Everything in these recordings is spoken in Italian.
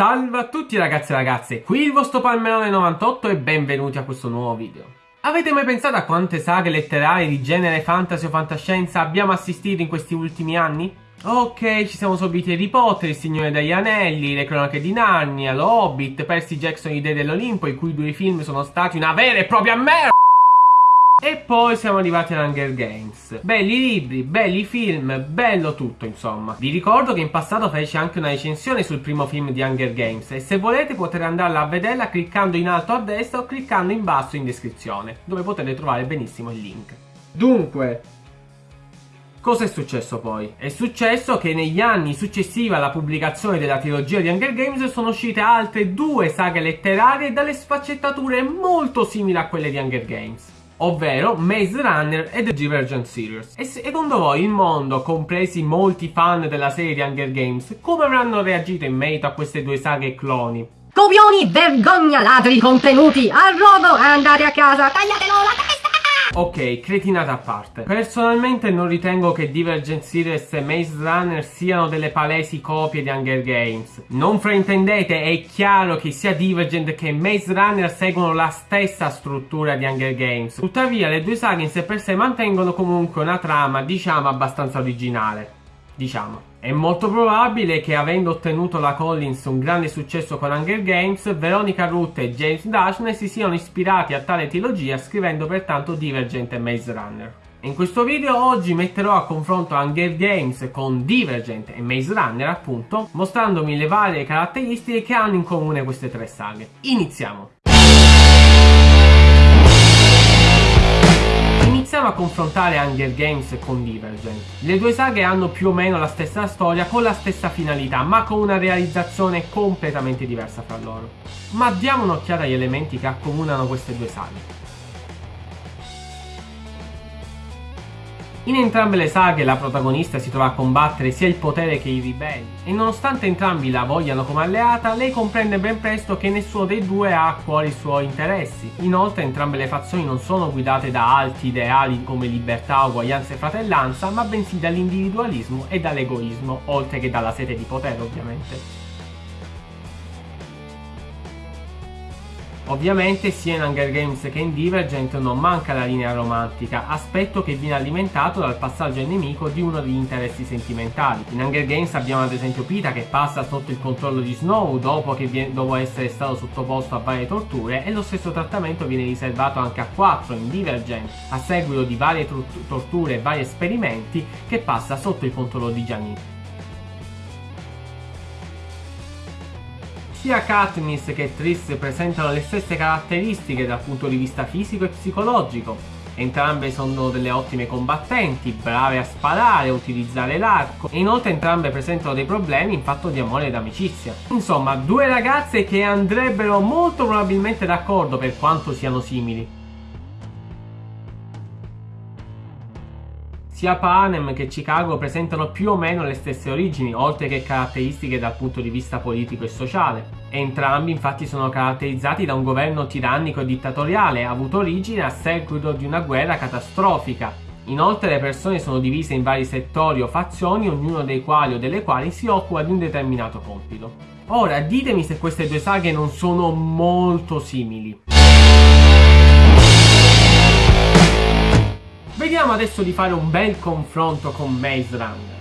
Salve a tutti ragazzi e ragazze, qui il vostro Palmerone98 e benvenuti a questo nuovo video. Avete mai pensato a quante saghe letterarie di genere fantasy o fantascienza abbiamo assistito in questi ultimi anni? Ok, ci siamo subiti Harry Potter, Il Signore degli Anelli, Le Cronache di Narnia, Lo Hobbit, Percy Jackson, I Dei dell'Olimpo, i cui due film sono stati una vera e propria merda! E poi siamo arrivati ad Hunger Games. Belli libri, belli film, bello tutto insomma. Vi ricordo che in passato feci anche una recensione sul primo film di Hunger Games e se volete potete andarla a vederla cliccando in alto a destra o cliccando in basso in descrizione, dove potete trovare benissimo il link. Dunque, Cosa è successo poi? È successo che negli anni successivi alla pubblicazione della trilogia di Hunger Games sono uscite altre due saghe letterarie dalle sfaccettature molto simili a quelle di Hunger Games ovvero Maze Runner e The Divergent Series. E secondo voi il mondo, compresi molti fan della serie Hunger Games, come avranno reagito in merito a queste due saghe cloni? Copioni, vergogna, ladri contenuti, al rodo, andate a casa, tagliatelo! Ok, cretinata a parte. Personalmente non ritengo che Divergent Series e Maze Runner siano delle palesi copie di Hunger Games. Non fraintendete, è chiaro che sia Divergent che Maze Runner seguono la stessa struttura di Hunger Games. Tuttavia le due saghe in sé per sé mantengono comunque una trama, diciamo, abbastanza originale. Diciamo. È molto probabile che avendo ottenuto la Collins un grande successo con Hunger Games, Veronica Ruth e James Dashner si siano ispirati a tale trilogia scrivendo pertanto Divergent e Maze Runner. In questo video oggi metterò a confronto Hunger Games con Divergent e Maze Runner appunto, mostrandomi le varie caratteristiche che hanno in comune queste tre saghe. Iniziamo! Iniziamo a confrontare Hunger Games con Divergent. Le due saghe hanno più o meno la stessa storia con la stessa finalità, ma con una realizzazione completamente diversa fra loro. Ma diamo un'occhiata agli elementi che accomunano queste due saghe. In entrambe le saghe la protagonista si trova a combattere sia il potere che i ribelli e nonostante entrambi la vogliano come alleata, lei comprende ben presto che nessuno dei due ha a cuore i suoi interessi. Inoltre entrambe le fazioni non sono guidate da alti ideali come libertà, uguaglianza e fratellanza, ma bensì dall'individualismo e dall'egoismo, oltre che dalla sete di potere ovviamente. Ovviamente sia in Hunger Games che in Divergent non manca la linea romantica, aspetto che viene alimentato dal passaggio nemico di uno degli interessi sentimentali. In Hunger Games abbiamo ad esempio Pita che passa sotto il controllo di Snow dopo viene, dopo essere stato sottoposto a varie torture e lo stesso trattamento viene riservato anche a 4 in Divergent a seguito di varie torture e vari esperimenti che passa sotto il controllo di Janine. Sia Katniss che Triss presentano le stesse caratteristiche dal punto di vista fisico e psicologico. Entrambe sono delle ottime combattenti, brave a sparare, a utilizzare l'arco e inoltre entrambe presentano dei problemi in fatto di amore ed amicizia. Insomma, due ragazze che andrebbero molto probabilmente d'accordo per quanto siano simili. Sia Panem che Chicago presentano più o meno le stesse origini, oltre che caratteristiche dal punto di vista politico e sociale. Entrambi infatti sono caratterizzati da un governo tirannico e dittatoriale, avuto origine a seguito di una guerra catastrofica. Inoltre le persone sono divise in vari settori o fazioni, ognuno dei quali o delle quali si occupa di un determinato compito. Ora, ditemi se queste due saghe non sono molto simili. Vediamo adesso di fare un bel confronto con Maze Runner.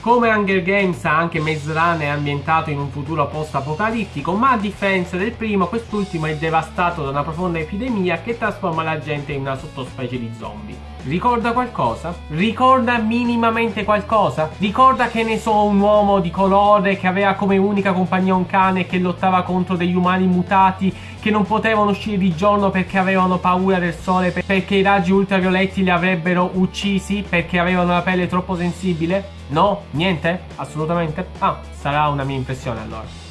Come Hunger Games anche Maze Runner è ambientato in un futuro post-apocalittico, ma a differenza del primo, quest'ultimo è devastato da una profonda epidemia che trasforma la gente in una sottospecie di zombie. Ricorda qualcosa? Ricorda minimamente qualcosa? Ricorda che ne so un uomo di colore che aveva come unica compagnia un cane che lottava contro degli umani mutati che non potevano uscire di giorno perché avevano paura del sole perché i raggi ultravioletti li avrebbero uccisi perché avevano la pelle troppo sensibile? No? Niente? Assolutamente? Ah, sarà una mia impressione allora.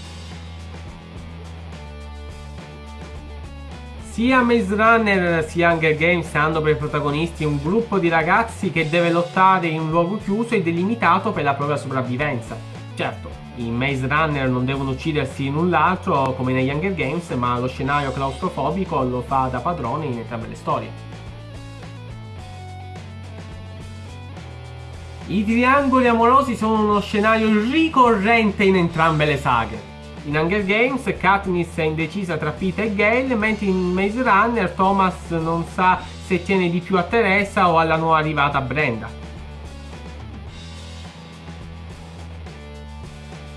Sia Maze Runner sia Hunger Games hanno per protagonisti un gruppo di ragazzi che deve lottare in un luogo chiuso e delimitato per la propria sopravvivenza. Certo, i Maze Runner non devono uccidersi l'un l'altro come negli Hunger Games, ma lo scenario claustrofobico lo fa da padrone in entrambe le storie. I triangoli amorosi sono uno scenario ricorrente in entrambe le saghe. In Hunger Games Katniss è indecisa tra Pete e Gale, mentre in Maze Runner Thomas non sa se tiene di più a Teresa o alla nuova arrivata Brenda.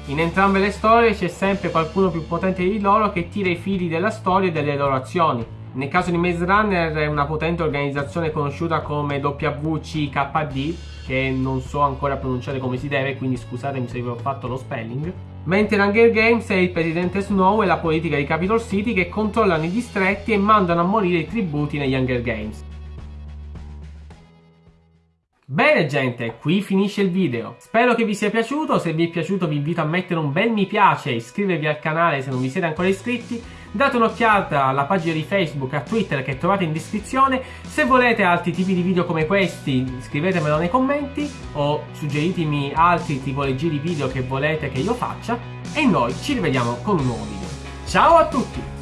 In entrambe le storie c'è sempre qualcuno più potente di loro che tira i fili della storia e delle loro azioni. Nel caso di Maze Runner è una potente organizzazione conosciuta come WCKD, che non so ancora pronunciare come si deve, quindi scusatemi se vi ho fatto lo spelling. Mentre in Hunger Games è il presidente Snow e la politica di Capitol City che controllano i distretti e mandano a morire i tributi negli Hunger Games. Bene gente, qui finisce il video. Spero che vi sia piaciuto, se vi è piaciuto vi invito a mettere un bel mi piace, iscrivervi al canale se non vi siete ancora iscritti, date un'occhiata alla pagina di Facebook e a Twitter che trovate in descrizione, se volete altri tipi di video come questi scrivetemelo nei commenti o suggeritemi altri tipologie di video che volete che io faccia e noi ci rivediamo con un nuovo video. Ciao a tutti!